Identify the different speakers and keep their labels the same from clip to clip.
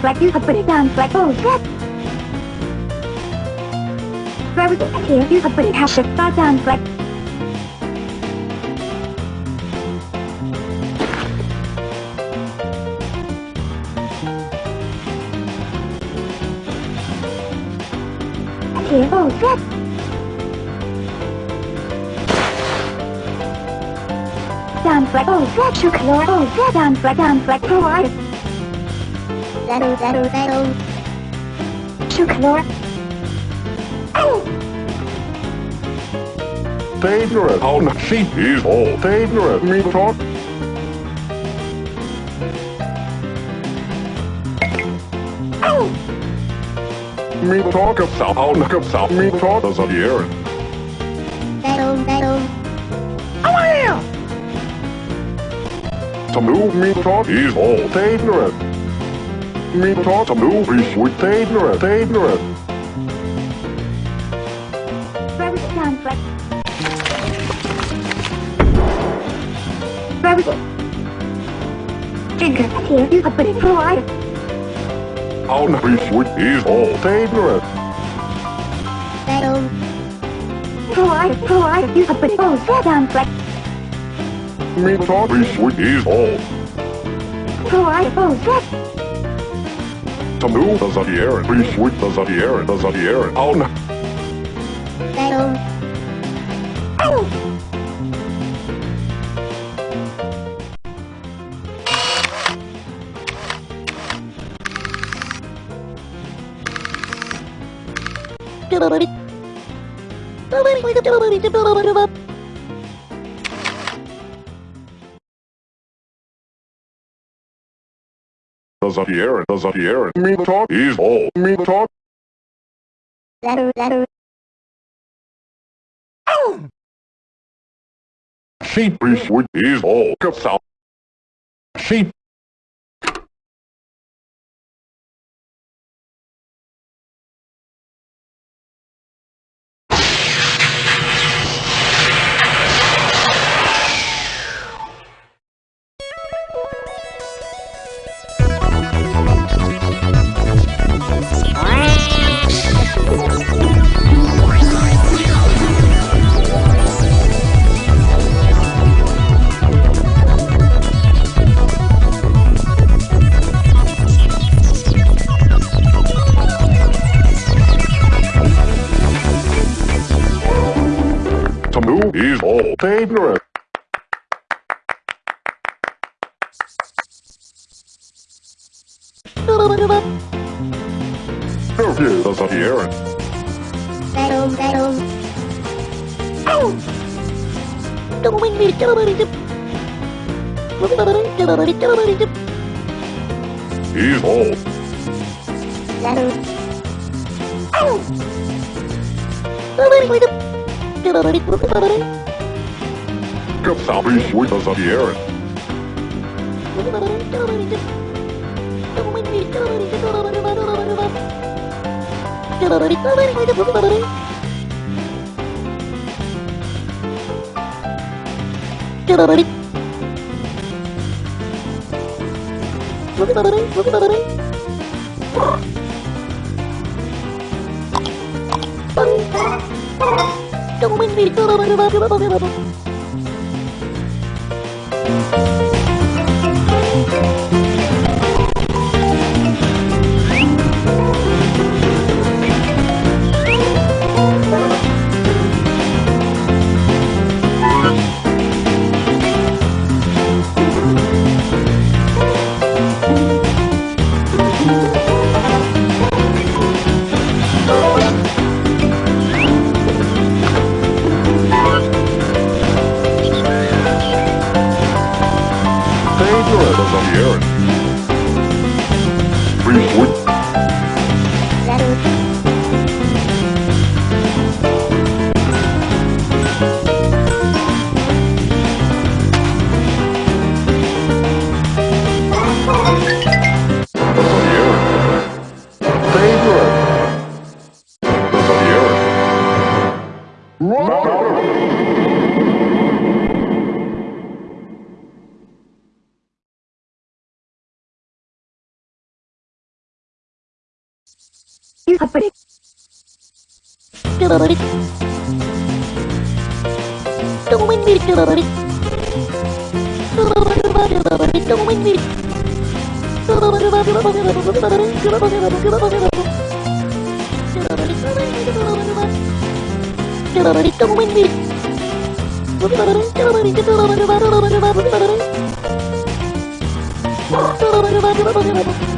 Speaker 1: Fleck you have put it down Fleck oh shit Where was it here you have put it half shift by Dan Fleck Here Dan Fleck oh shit shook lord oh Fleck Dan Fleck provide
Speaker 2: Zero, zero, zero.
Speaker 1: lord Oh
Speaker 3: Favorite on sheep is all favorite me talk. Oh Me talk of south on of south me talk as a year.
Speaker 2: Zero, zero. Oh yeah
Speaker 3: To move me talk is all favorite. Me talk to move is with favorite favorite.
Speaker 1: Where was it Dan Fleck Where was it Jinker here you have put it provide
Speaker 3: On is is all favorite.
Speaker 2: Zero.
Speaker 1: Provide provide you have put it oh shit Dan Fleck
Speaker 3: Me talk is with is all.
Speaker 1: Provide
Speaker 3: Tomou das Ariera, e foi das Ariera, das Ariera, ao na.
Speaker 4: Thank you.
Speaker 3: A year. On Zero. Oh as a year as a year. Me talk is all. Me talk
Speaker 2: Zero, zero.
Speaker 3: sheep is with is all of south. Sheep is all favorite. Review as a year.
Speaker 2: Zero, zero.
Speaker 3: Is all.
Speaker 2: Zero.
Speaker 4: Of south is
Speaker 3: Jacob Salvi Schwartz of the Aaron.
Speaker 4: Don't win me, with
Speaker 1: You have it. Still
Speaker 4: about it. Don't wait me still about it. Still about it, about it, about it, don't wait me. Still about it, about it, about it, about it, about it, about it, about it, about it, about it. Don't wait me. Don't wait me. Don't wait me. Don't wait me. Don't wait me.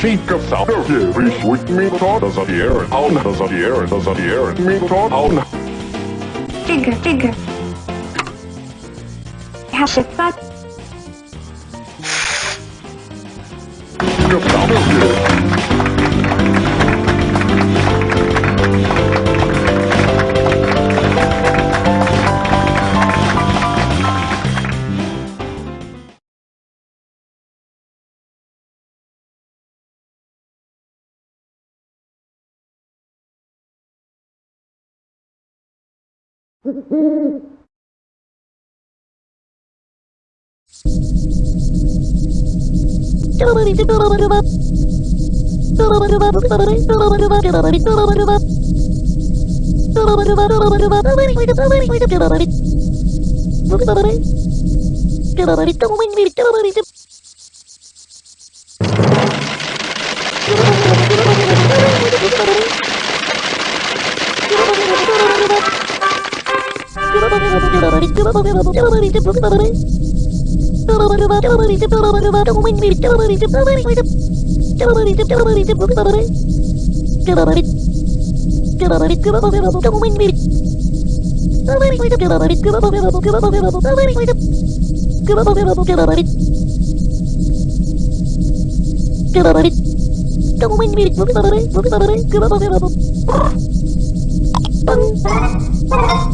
Speaker 3: She comes of here, reach with me, does of the air, does of the does of the me thought out.
Speaker 1: Finger, finger. Hash it, but.
Speaker 3: Comes out of. Get
Speaker 4: out of it, don't win me, get out of it. Bang!